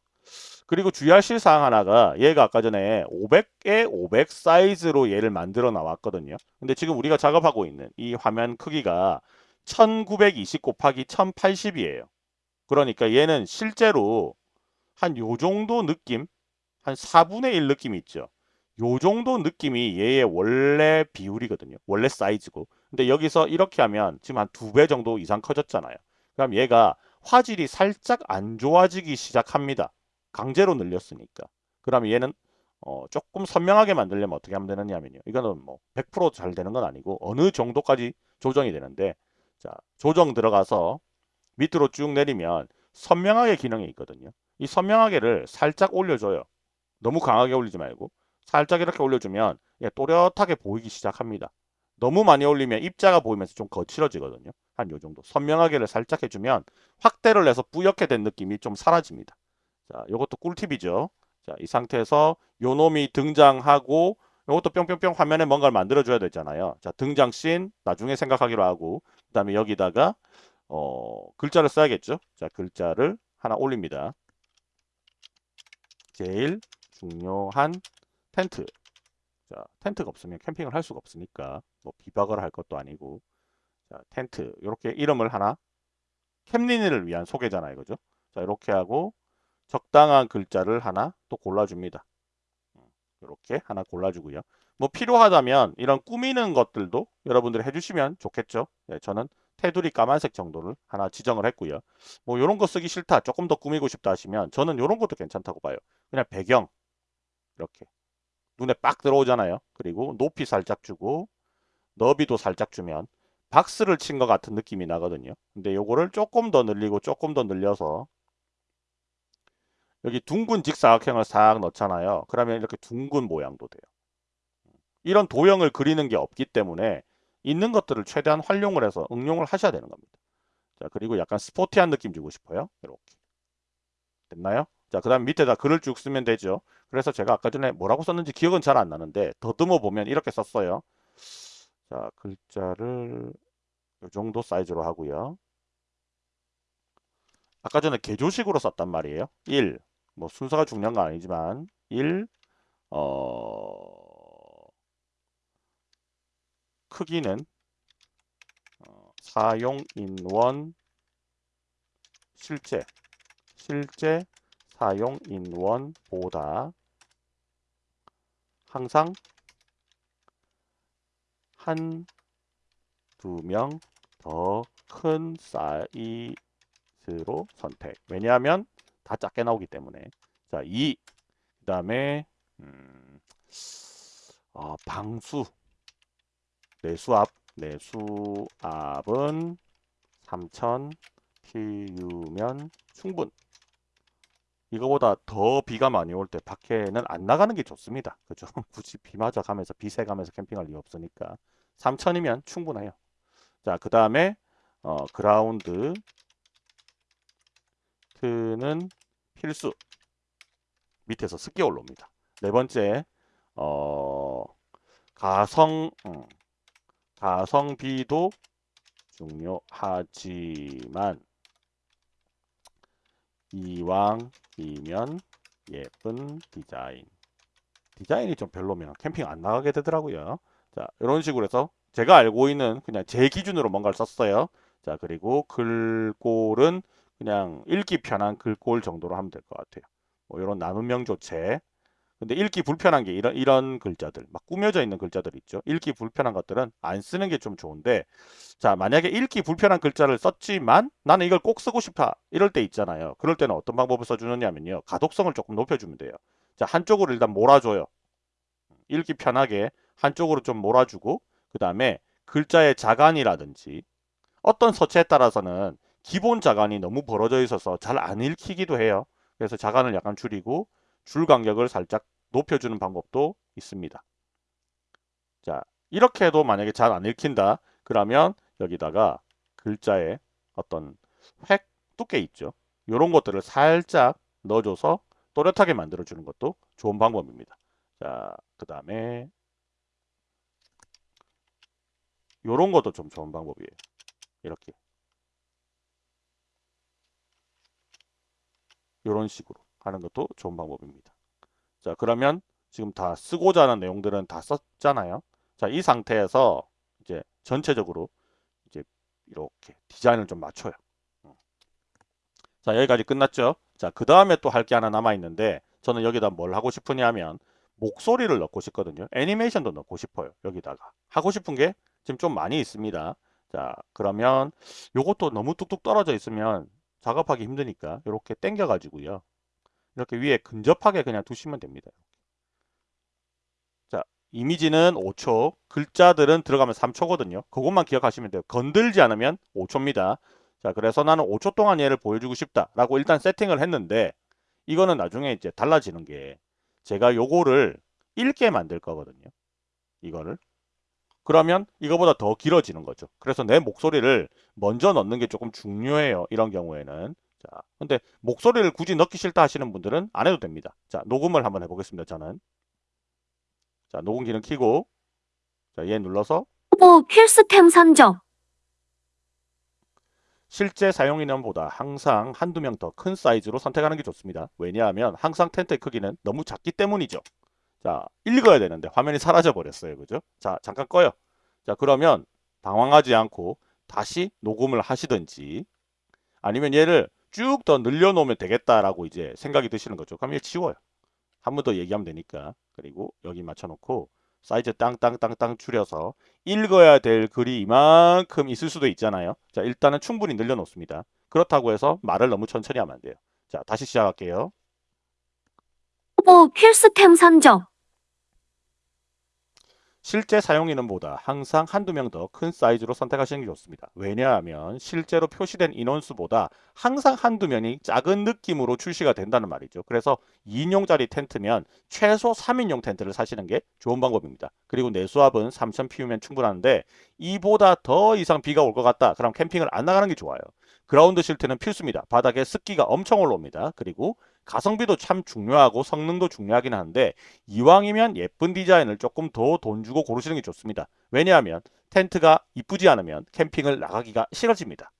그리고 주의하실 사항 하나가 얘가 아까 전에 500에 500 사이즈로 얘를 만들어 나왔거든요. 근데 지금 우리가 작업하고 있는 이 화면 크기가 1920 곱하기 1080이에요. 그러니까 얘는 실제로 한 요 정도 느낌, 한 4분의 1 느낌이 있죠. 요 정도 느낌이 얘의 원래 비율이거든요. 원래 사이즈고. 근데 여기서 이렇게 하면 지금 한 두 배 정도 이상 커졌잖아요. 그럼 얘가 화질이 살짝 안 좋아지기 시작합니다. 강제로 늘렸으니까. 그러면 얘는 어, 조금 선명하게 만들려면 어떻게 하면 되느냐면요. 이거는 뭐 100%잘 되는 건 아니고 어느 정도까지 조정이 되는데 자 조정 들어가서 밑으로 쭉 내리면 선명하게 기능이 있거든요. 이 선명하게를 살짝 올려줘요. 너무 강하게 올리지 말고 살짝 이렇게 올려주면 얘 또렷하게 보이기 시작합니다. 너무 많이 올리면 입자가 보이면서 좀 거칠어지거든요. 한 요 정도. 선명하게를 살짝 해주면 확대를 해서 뿌옇게 된 느낌이 좀 사라집니다. 자, 요것도 꿀팁이죠. 자, 이 상태에서 요 놈이 등장하고 이것도 뿅뿅뿅 화면에 뭔가를 만들어줘야 되잖아요. 자, 등장 씬 나중에 생각하기로 하고 그 다음에 여기다가 어, 글자를 써야겠죠. 자, 글자를 하나 올립니다. 제일 중요한 텐트. 자, 텐트가 없으면 캠핑을 할 수가 없으니까 뭐 비박을 할 것도 아니고 자, 텐트 이렇게 이름을 하나 캠린이를 위한 소개잖아요. 그죠? 자, 이렇게 하고 적당한 글자를 하나 또 골라줍니다. 이렇게 하나 골라주고요. 뭐 필요하다면 이런 꾸미는 것들도 여러분들이 해주시면 좋겠죠. 네, 저는 테두리 까만색 정도를 하나 지정을 했고요. 뭐 이런 거 쓰기 싫다, 조금 더 꾸미고 싶다 하시면 저는 이런 것도 괜찮다고 봐요. 그냥 배경 이렇게 눈에 빡 들어오잖아요. 그리고 높이 살짝 주고 너비도 살짝 주면 박스를 친 것 같은 느낌이 나거든요. 근데 요거를 조금 더 늘리고 조금 더 늘려서 여기 둥근 직사각형을 싹 넣잖아요. 그러면 이렇게 둥근 모양도 돼요. 이런 도형을 그리는 게 없기 때문에 있는 것들을 최대한 활용을 해서 응용을 하셔야 되는 겁니다. 자, 그리고 약간 스포티한 느낌 주고 싶어요. 이렇게. 됐나요? 자, 그 다음 밑에다 글을 쭉 쓰면 되죠. 그래서 제가 아까 전에 뭐라고 썼는지 기억은 잘 안 나는데 더듬어 보면 이렇게 썼어요. 자, 글자를 이 정도 사이즈로 하고요. 아까 전에 개조식으로 썼단 말이에요. 1. 뭐 순서가 중요한 건 아니지만 1. 어... 크기는 어, 사용 인원 실제 실제 사용 인원보다 항상 한 두 명 더 큰 사이즈로 선택. 왜냐하면 다 작게 나오기 때문에. 자, 2. 그 다음에 음, 어, 방수 내수압 내수압은 3000 PU면 충분. 이거보다 더 비가 많이 올 때 밖에는 안 나가는 게 좋습니다. 그죠? 굳이 비 맞아 가면서 비세 가면서 캠핑할 이유 없으니까 3000이면 충분해요. 자, 그 다음에 어, 그라운드 트는 필수. 밑에서 습기 올라옵니다. 네 번째 어, 가성 음, 가성비도 중요하지만 이왕이면 예쁜 디자인. 디자인이 좀 별로면 캠핑 안 나가게 되더라고요. 자, 이런 식으로 해서 제가 알고 있는 그냥 제 기준으로 뭔가를 썼어요. 자, 그리고 글꼴은 그냥 읽기 편한 글꼴 정도로 하면 될 것 같아요. 뭐 이런 나눔명 조체. 근데 읽기 불편한 게 이런 이런 글자들, 막 꾸며져 있는 글자들 있죠. 읽기 불편한 것들은 안 쓰는 게 좀 좋은데, 자 만약에 읽기 불편한 글자를 썼지만 나는 이걸 꼭 쓰고 싶다 이럴 때 있잖아요. 그럴 때는 어떤 방법을 써주느냐면요, 가독성을 조금 높여주면 돼요. 자 한쪽으로 일단 몰아줘요. 읽기 편하게 한쪽으로 좀 몰아주고, 그 다음에 글자의 자간이라든지 어떤 서체에 따라서는 기본 자간이 너무 벌어져 있어서 잘 안 읽히기도 해요. 그래서 자간을 약간 줄이고 줄 간격을 살짝 높여주는 방법도 있습니다. 자, 이렇게 해도 만약에 잘 안 읽힌다. 그러면 여기다가 글자에 어떤 획 두께 있죠. 이런 것들을 살짝 넣어줘서 또렷하게 만들어주는 것도 좋은 방법입니다. 자, 그 다음에 이런 것도 좀 좋은 방법이에요. 이렇게. 이런 식으로 하는 것도 좋은 방법입니다. 자, 그러면 지금 다 쓰고자 하는 내용들은 다 썼잖아요. 자, 이 상태에서 이제 전체적으로 이제 이렇게 디자인을 좀 맞춰요. 음. 자, 여기까지 끝났죠? 자, 그 다음에 또 할 게 하나 남아 있는데 저는 여기다 뭘 하고 싶으냐면 목소리를 넣고 싶거든요. 애니메이션도 넣고 싶어요. 여기다가. 하고 싶은 게 지금 좀 많이 있습니다. 자, 그러면 요것도 너무 뚝뚝 떨어져 있으면 작업하기 힘드니까 이렇게 당겨 가지고요. 이렇게 위에 근접하게 그냥 두시면 됩니다. 자, 이미지는 5초, 글자들은 들어가면 3초거든요. 그것만 기억하시면 돼요. 건들지 않으면 5초입니다. 자, 그래서 나는 5초 동안 얘를 보여주고 싶다 라고 일단 세팅을 했는데 이거는 나중에 이제 달라지는 게 제가 요거를 읽게 만들 거거든요. 이거를. 그러면 이거보다 더 길어지는 거죠. 그래서 내 목소리를 먼저 넣는 게 조금 중요해요. 이런 경우에는. 자, 근데 목소리를 굳이 넣기 싫다 하시는 분들은 안 해도 됩니다. 자, 녹음을 한번 해보겠습니다. 저는. 자, 녹음 기능 켜고 자, 얘 눌러서 초보 필수템 선정. 실제 사용 인원보다 항상 한두 명 더 큰 사이즈로 선택하는 게 좋습니다. 왜냐하면 항상 텐트의 크기는 너무 작기 때문이죠. 자, 읽어야 되는데 화면이 사라져 버렸어요. 그죠? 자, 잠깐 꺼요. 자, 그러면 당황하지 않고 다시 녹음을 하시든지 아니면 얘를 쭉 더 늘려 놓으면 되겠다라고 이제 생각이 드시는 거죠. 그럼 얘 치워요. 한 번 더 얘기하면 되니까. 그리고 여기 맞춰 놓고 사이즈 땅땅땅땅 줄여서 읽어야 될 글이 이만큼 있을 수도 있잖아요. 자, 일단은 충분히 늘려 놓습니다. 그렇다고 해서 말을 너무 천천히 하면 안 돼요. 자, 다시 시작할게요. 초보 필수템 선정. 실제 사용 인원보다 항상 한두 명 더 큰 사이즈로 선택하시는 게 좋습니다. 왜냐하면 실제로 표시된 인원수보다 항상 한두 명이 작은 느낌으로 출시가 된다는 말이죠. 그래서 2인용짜리 텐트면 최소 3인용 텐트를 사시는 게 좋은 방법입니다. 그리고 내수압은 3000 피우면 충분한데 이보다 더 이상 비가 올 것 같다. 그럼 캠핑을 안 나가는 게 좋아요. 그라운드 실트는 필수입니다. 바닥에 습기가 엄청 올라옵니다. 그리고 가성비도 참 중요하고 성능도 중요하긴 한데 이왕이면 예쁜 디자인을 조금 더 돈 주고 고르시는 게 좋습니다. 왜냐하면 텐트가 이쁘지 않으면 캠핑을 나가기가 싫어집니다.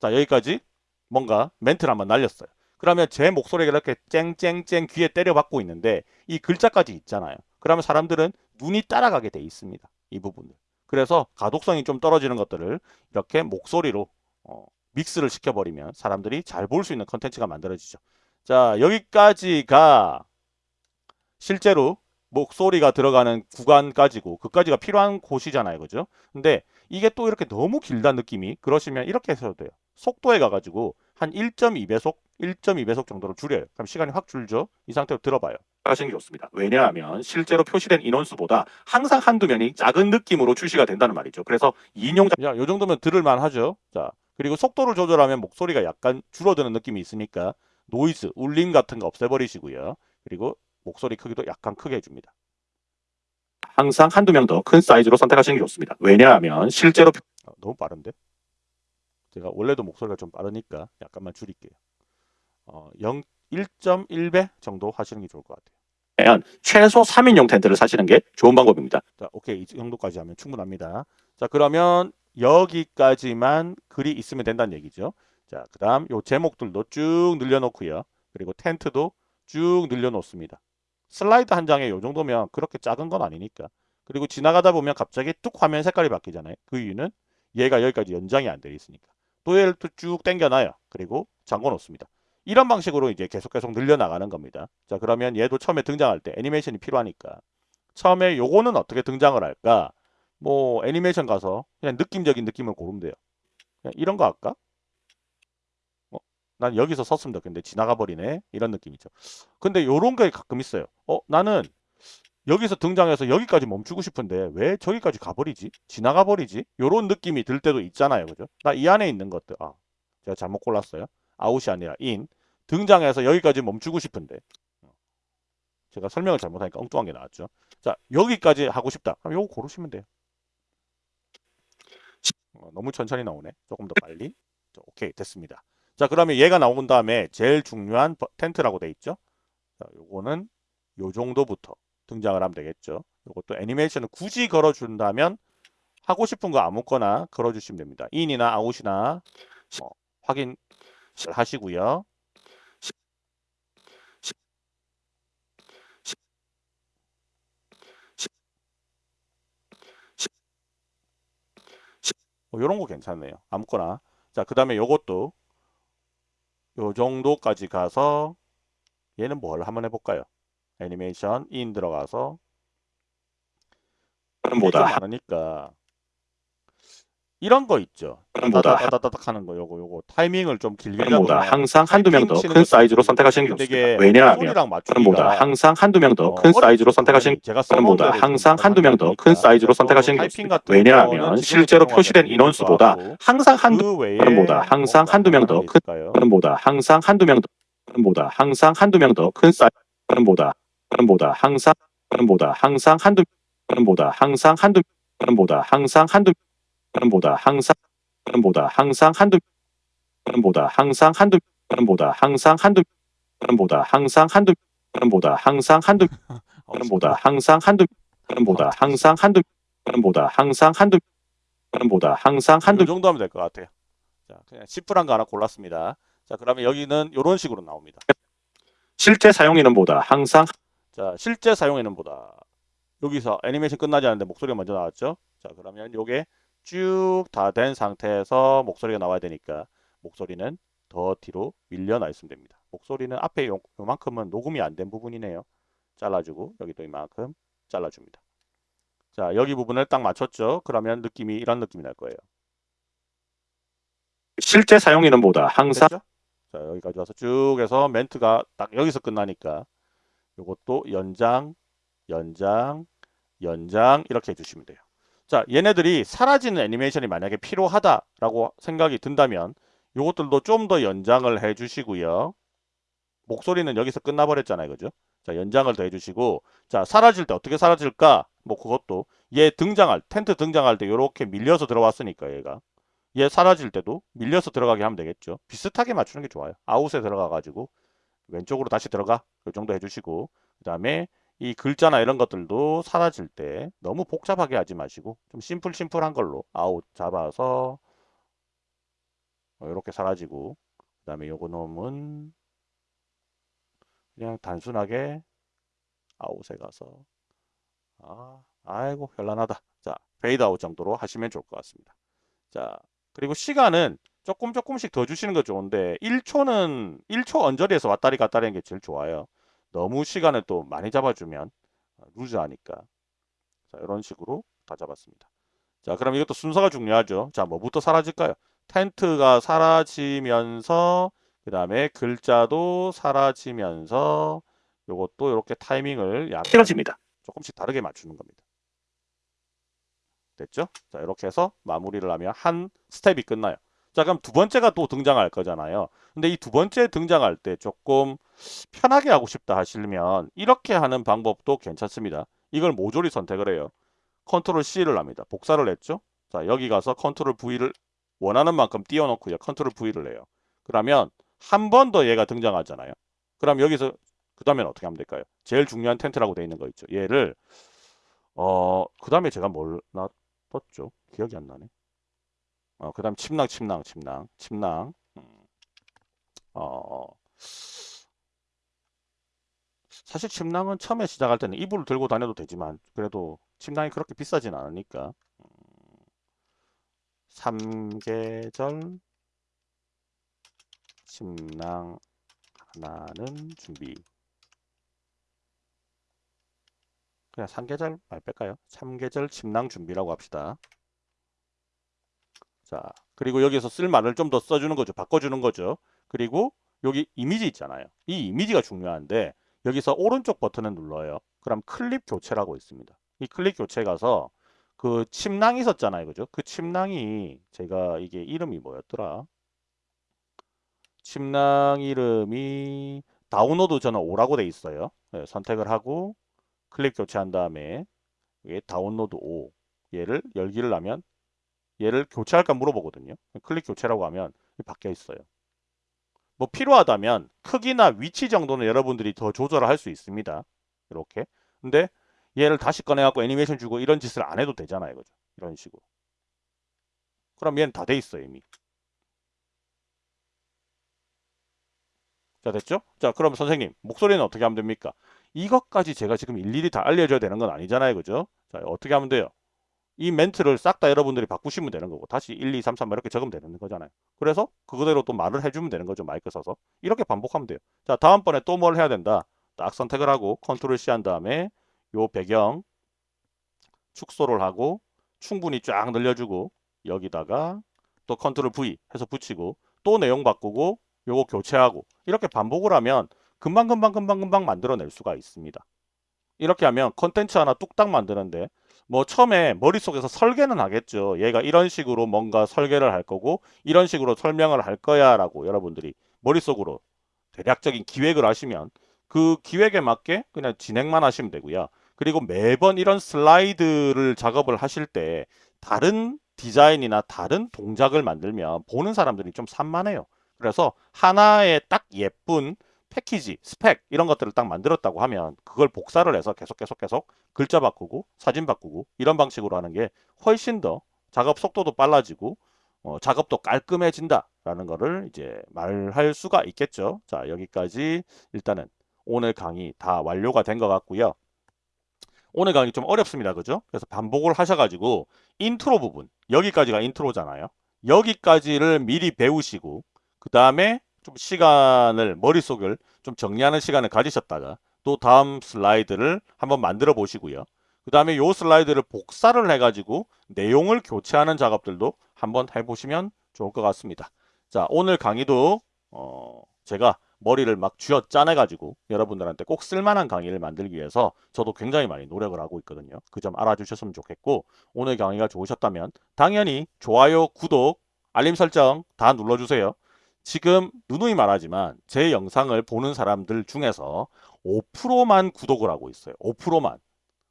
자 여기까지 뭔가 멘트를 한번 날렸어요. 그러면 제 목소리가 이렇게 쨍쨍쨍 귀에 때려박고 있는데 이 글자까지 있잖아요. 그러면 사람들은 눈이 따라가게 돼 있습니다. 이 부분을. 그래서 가독성이 좀 떨어지는 것들을 이렇게 목소리로 어, 믹스를 시켜버리면 사람들이 잘 볼 수 있는 컨텐츠가 만들어지죠. 자 여기까지가 실제로 목소리가 들어가는 구간까지고 그까지가 필요한 곳이잖아요. 그죠? 근데 이게 또 이렇게 너무 길다는 느낌이 그러시면 이렇게 해서도 돼요. 속도에 가가지고 한 1.2배속, 1.2배속 정도로 줄여요. 그럼 시간이 확 줄죠? 이 상태로 들어봐요. 하시는 게 좋습니다. 왜냐하면 실제로 표시된 인원수보다 항상 한두 명이 작은 느낌으로 출시가 된다는 말이죠. 그래서 2인용 자, 요 정도면 들을만 하죠. 자, 그리고 속도를 조절하면 목소리가 약간 줄어드는 느낌이 있으니까 노이즈, 울림 같은 거 없애버리시고요. 그리고 목소리 크기도 약간 크게 해줍니다. 항상 한두 명 더 큰 사이즈로 선택하시는 게 좋습니다. 왜냐하면 실제로 어, 너무 빠른데? 제가 원래도 목소리가 좀 빠르니까 약간만 줄일게요. 어, 0, 1.1배 정도 하시는 게 좋을 것 같아요. 최소 3인용 텐트를 사시는 게 좋은 방법입니다. 자, 오케이. 이 정도까지 하면 충분합니다. 자, 그러면 여기까지만 글이 있으면 된다는 얘기죠. 자, 그 다음 요 제목들도 쭉 늘려놓고요. 그리고 텐트도 쭉 늘려놓습니다. 슬라이드 한 장에 요 정도면 그렇게 작은 건 아니니까. 그리고 지나가다 보면 갑자기 뚝 화면 색깔이 바뀌잖아요. 그 이유는 얘가 여기까지 연장이 안 되어 있으니까. 또 얘를 또 쭉 당겨놔요. 그리고 잠궈 놓습니다. 이런 방식으로 이제 계속 계속 늘려나가는 겁니다. 자 그러면 얘도 처음에 등장할 때 애니메이션이 필요하니까 처음에 요거는 어떻게 등장을 할까? 뭐 애니메이션 가서 그냥 느낌적인 느낌을 고르면 돼요. 이런 거 할까? 어, 난 여기서 섰으면 좋겠는데 지나가 버리네. 이런 느낌이죠. 근데 요런 게 가끔 있어요. 어, 나는 여기서 등장해서 여기까지 멈추고 싶은데 왜 저기까지 가버리지? 지나가 버리지? 요런 느낌이 들 때도 있잖아요. 그죠? 나 이 안에 있는 것들. 아, 제가 잘못 골랐어요. 아웃이 아니라 인. 등장해서 여기까지 멈추고 싶은데. 어, 제가 설명을 잘못하니까 엉뚱한 게 나왔죠. 자, 여기까지 하고 싶다. 그럼 요거 고르시면 돼요. 어, 너무 천천히 나오네. 조금 더 빨리. 자, 오케이, 됐습니다. 자, 그러면 얘가 나온 다음에 제일 중요한 버- 텐트라고 돼 있죠. 자, 요거는 요 정도부터 등장을 하면 되겠죠. 요것도 애니메이션을 굳이 걸어준다면 하고 싶은 거 아무거나 걸어주시면 됩니다. 인이나 아웃이나 뭐 확인 하시고요. 뭐 이런 거 괜찮네요. 아무거나. 자, 그 다음에 요것도 요 정도까지 가서 얘는 뭘 한번 해볼까요? 애니메이션 인 들어가서 보다 많으니까 이런 거 있죠. 따다다닥 하는 거 요거 요거 타이밍을 좀 길게 보다 항상 한두 명 더 큰 사이즈로 선택하시는 게 좋습니다. 왜냐하면 보다 항상 한두 명더 어, 큰 사이즈로 선택하시는 제가 보다 항상 한두 명 더 큰 사이즈로 선택하시는 게 좋습니다. 왜냐하면 실제로 표시된 인원수보다 항상 한두 그 보다 항상 한두 명더큰큰 보다 항상 한두 명 더 보다 항상 한두 명 더 큰 사이즈 보다 보다 항상 보다 항상 한두 보다 항상 한두 보다 항상 한두 보다 항상 보다 항상 한두 보다 항상 한두 보다 항상 한두 보다 항상 한두 보다 항상 한두 보다 항상 한두 보다 항상 한두 보다 항상 한두 보다 항상 이 한두 정도 하면 될 것 같아요. 자, 그냥 시프란 거 하나 골랐습니다. 자, 그러면 여기는 이런 식으로 나옵니다. 실제 사용인은 보다 항상 자, 실제 사용에는 보다 여기서 애니메이션 끝나지 않는데 목소리가 먼저 나왔죠? 자, 그러면 요게 쭉 다 된 상태에서 목소리가 나와야 되니까 목소리는 더 뒤로 밀려나 있으면 됩니다. 목소리는 앞에 요, 요만큼은 녹음이 안 된 부분이네요. 잘라주고 여기도 이만큼 잘라줍니다. 자, 여기 부분을 딱 맞췄죠? 그러면 느낌이 이런 느낌이 날 거예요. 실제 사용인은 보다 항상 됐죠? 자, 여기까지 와서 쭉 해서 멘트가 딱 여기서 끝나니까 요것도 연장, 연장, 연장 이렇게 해주시면 돼요. 자, 얘네들이 사라지는 애니메이션이 만약에 필요하다라고 생각이 든다면 요것들도 좀 더 연장을 해주시고요. 목소리는 여기서 끝나버렸잖아요. 그죠? 자, 연장을 더 해주시고 자, 사라질 때 어떻게 사라질까? 뭐 그것도 얘 등장할, 텐트 등장할 때 이렇게 밀려서 들어왔으니까 얘가 얘 사라질 때도 밀려서 들어가게 하면 되겠죠. 비슷하게 맞추는 게 좋아요. 아웃에 들어가 가지고 왼쪽으로 다시 들어가. 이 정도 해주시고 그 다음에 이 글자나 이런 것들도 사라질 때 너무 복잡하게 하지 마시고 좀 심플 심플한 걸로 아웃 잡아서 이렇게 사라지고 그 다음에 요거 놈은 그냥 단순하게 아웃에 가서 아 아이고 현란하다. 자 페이드 아웃 정도로 하시면 좋을 것 같습니다. 자 그리고 시간은 조금 조금씩 더 주시는 거 좋은데 1초는 1초 언저리에서 왔다리 갔다리 하는 게 제일 좋아요. 너무 시간을 또 많이 잡아주면 루즈하니까. 자, 이런 식으로 다 잡았습니다. 자, 그럼 이것도 순서가 중요하죠. 자, 뭐부터 사라질까요? 텐트가 사라지면서 그 다음에 글자도 사라지면서 요것도 이렇게 타이밍을 약간. 조금씩 다르게 맞추는 겁니다. 됐죠? 자, 이렇게 해서 마무리를 하면 한 스텝이 끝나요. 자, 그럼 두 번째가 또 등장할 거잖아요. 근데 이 두 번째 등장할 때 조금 편하게 하고 싶다 하시면 이렇게 하는 방법도 괜찮습니다. 이걸 모조리 선택을 해요. control C를 합니다. 복사를 했죠? 자, 여기 가서 control V를 원하는 만큼 띄워놓고요. control V를 해요. 그러면 한 번 더 얘가 등장하잖아요. 그럼 여기서 그 다음엔 어떻게 하면 될까요? 제일 중요한 텐트라고 되어 있는 거 있죠. 얘를 어, 그 다음에 제가 뭘 놔뒀죠? 기억이 안 나네. 어, 그 다음 침낭, 침낭, 침낭, 침낭. 음, 어, 사실 침낭은 처음에 시작할 때는 이불을 들고 다녀도 되지만 그래도 침낭이 그렇게 비싸진 않으니까 음, 삼계절 침낭 하나는 준비 그냥 삼계절 말 뺄까요? 삼계절 침낭 준비라고 합시다. 자, 그리고 여기서 쓸 말을 좀 더 써주는 거죠. 바꿔주는 거죠. 그리고 여기 이미지 있잖아요. 이 이미지가 중요한데 여기서 오른쪽 버튼을 눌러요. 그럼 클립 교체라고 있습니다. 이 클립 교체 가서 그 침낭이 있었잖아요. 그죠? 그 침낭이 제가 이게 이름이 뭐였더라? 침낭 이름이 다운로드 저는 5라고 돼 있어요. 네, 선택을 하고 클릭 교체한 다음에 이게 다운로드 5 얘를 열기를 하면 얘를 교체할까 물어보거든요. 클릭 교체라고 하면 바뀌어 있어요. 뭐 필요하다면 크기나 위치 정도는 여러분들이 더 조절을 할 수 있습니다. 이렇게. 근데 얘를 다시 꺼내갖고 애니메이션 주고 이런 짓을 안 해도 되잖아요. 그죠? 이런 식으로. 그럼 얘는 다 돼 있어요. 이미. 자 됐죠? 자 그럼 선생님 목소리는 어떻게 하면 됩니까? 이것까지 제가 지금 일일이 다 알려줘야 되는 건 아니잖아요. 그죠? 자 어떻게 하면 돼요? 이 멘트를 싹 다 여러분들이 바꾸시면 되는 거고 다시 1, 2, 3, 4 이렇게 적으면 되는 거잖아요. 그래서 그거대로 또 말을 해주면 되는 거죠. 마이크 써서. 이렇게 반복하면 돼요. 자 다음번에 또 뭘 해야 된다. 딱 선택을 하고 컨트롤 C 한 다음에 요 배경 축소를 하고 충분히 쫙 늘려주고 여기다가 또 control V 해서 붙이고 또 내용 바꾸고 요거 교체하고 이렇게 반복을 하면 금방금방 금방금방 만들어낼 수가 있습니다. 이렇게 하면 컨텐츠 하나 뚝딱 만드는데 뭐 처음에 머릿속에서 설계는 하겠죠. 얘가 이런 식으로 뭔가 설계를 할 거고 이런 식으로 설명을 할 거야 라고 여러분들이 머릿속으로 대략적인 기획을 하시면 그 기획에 맞게 그냥 진행만 하시면 되고요. 그리고 매번 이런 슬라이드를 작업을 하실 때 다른 디자인이나 다른 동작을 만들면 보는 사람들이 좀 산만해요. 그래서 하나의 딱 예쁜 패키지, 스펙 이런 것들을 딱 만들었다고 하면 그걸 복사를 해서 계속 계속 계속 글자 바꾸고 사진 바꾸고 이런 방식으로 하는 게 훨씬 더 작업 속도도 빨라지고 어, 작업도 깔끔해진다라는 거를 이제 말할 수가 있겠죠. 자, 여기까지 일단은 오늘 강의 다 완료가 된 것 같고요. 오늘 강의 좀 어렵습니다. 그죠? 그래서 반복을 하셔가지고 인트로 부분, 여기까지가 인트로잖아요. 여기까지를 미리 배우시고 그 다음에 좀 시간을 머릿속을 좀 정리하는 시간을 가지셨다가 또 다음 슬라이드를 한번 만들어 보시고요. 그 다음에 요 슬라이드를 복사를 해가지고 내용을 교체하는 작업들도 한번 해보시면 좋을 것 같습니다. 자 오늘 강의도 어, 제가 머리를 막 쥐어 짜내가지고 여러분들한테 꼭 쓸만한 강의를 만들기 위해서 저도 굉장히 많이 노력을 하고 있거든요. 그 점 알아주셨으면 좋겠고 오늘 강의가 좋으셨다면 당연히 좋아요, 구독, 알림 설정 다 눌러주세요. 지금 누누이 말하지만 제 영상을 보는 사람들 중에서 5%만 구독을 하고 있어요. 5%만.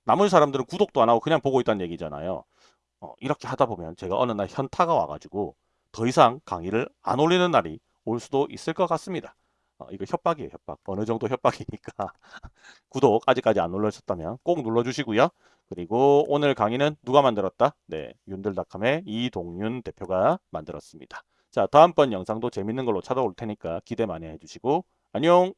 나머지 사람들은 구독도 안 하고 그냥 보고 있다는 얘기잖아요. 어, 이렇게 하다 보면 제가 어느 날 현타가 와가지고 더 이상 강의를 안 올리는 날이 올 수도 있을 것 같습니다. 어, 이거 협박이에요, 협박. 어느 정도 협박이니까. 구독 아직까지 안 눌러주셨다면 꼭 눌러주시고요. 그리고 오늘 강의는 누가 만들었다? 네, 윤들닷컴의 이동윤 대표가 만들었습니다. 자, 다음번 영상도 재밌는 걸로 찾아올 테니까 기대 많이 해주시고 안녕!